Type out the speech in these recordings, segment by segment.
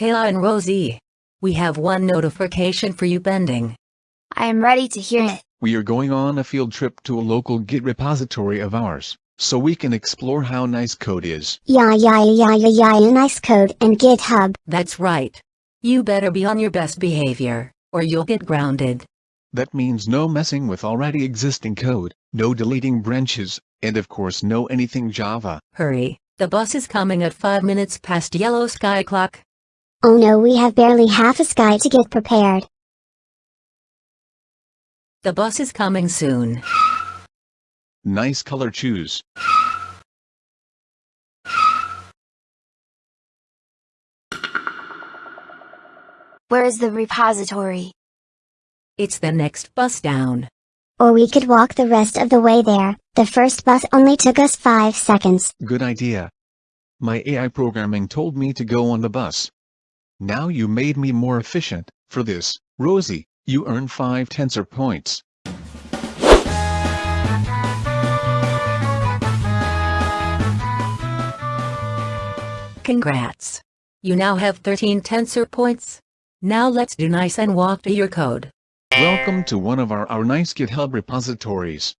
Caillou and Rosie. We have one notification for you pending. I am ready to hear it. We are going on a field trip to a local Git repository of ours, so we can explore how nice code is. Yeah, yeah, yeah, yeah, yeah, nice code and GitHub. That's right. You better be on your best behavior, or you'll get grounded. That means no messing with already existing code, no deleting branches, and of course no anything Java. Hurry the bus is coming at 5 minutes past yellow sky clock. Oh no, we have barely half a sky to get prepared. The bus is coming soon. Nice color choose. Where is the repository? It's the next bus down. Or we could walk the rest of the way there, the first bus only took us 5 seconds. Good idea. My AI programming told me to go on the bus. Now you made me more efficient. For this, Rosie, you earn 5 tensor points. Congrats. You now have 13 tensor points. Now let's do nice and walk to your code. Welcome to one of our, our nice GitHub repositories.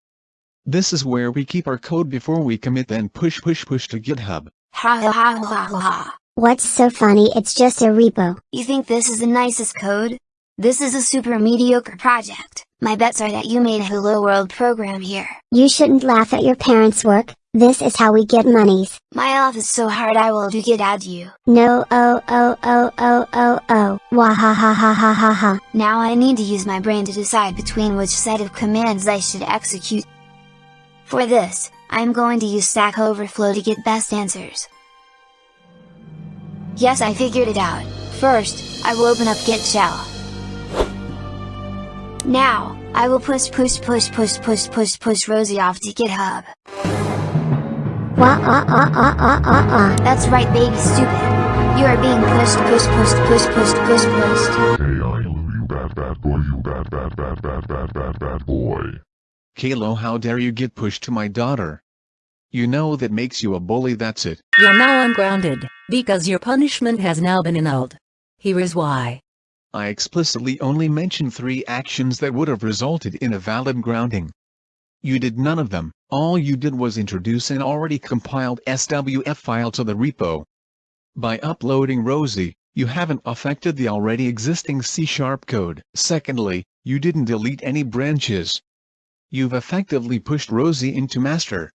This is where we keep our code before we commit then push push push to GitHub. Ha ha ha ha ha. What's so funny it's just a repo. You think this is the nicest code? This is a super mediocre project. My bets are that you made a Hello World program here. You shouldn't laugh at your parents' work, this is how we get monies. My off is so hard I will do get at you. No oh oh oh oh oh oh. Wah ha ha ha ha ha ha. Now I need to use my brain to decide between which set of commands I should execute. For this, I am going to use Stack Overflow to get best answers. Yes I figured it out, first, I will open up Git shell. Now, I will push push push push push push push Rosie off to GitHub. Wah ah ah ah ah ah ah. That's right baby stupid. You are being pushed pushed pushed pushed pushed pushed pushed. Hey I love you bad bad boy you bad bad bad bad bad bad bad boy. Caillou how dare you get pushed to my daughter. You know that makes you a bully that's it. You're now ungrounded, because your punishment has now been annulled. Here is why. I explicitly only mentioned three actions that would have resulted in a valid grounding. You did none of them, all you did was introduce an already compiled SWF file to the repo. By uploading Rosie, you haven't affected the already existing C-sharp code. Secondly, you didn't delete any branches. You've effectively pushed Rosie into master.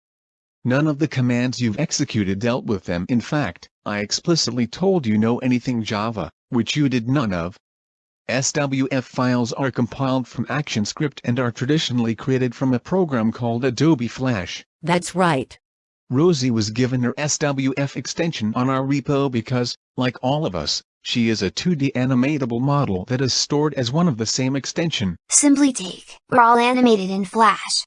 None of the commands you've executed dealt with them in fact, I explicitly told you know anything Java, which you did none of. SWF files are compiled from ActionScript and are traditionally created from a program called Adobe Flash. That's right. Rosie was given her SWF extension on our repo because, like all of us, she is a 2D animatable model that is stored as one of the same extension. Simply take, we're all animated in Flash.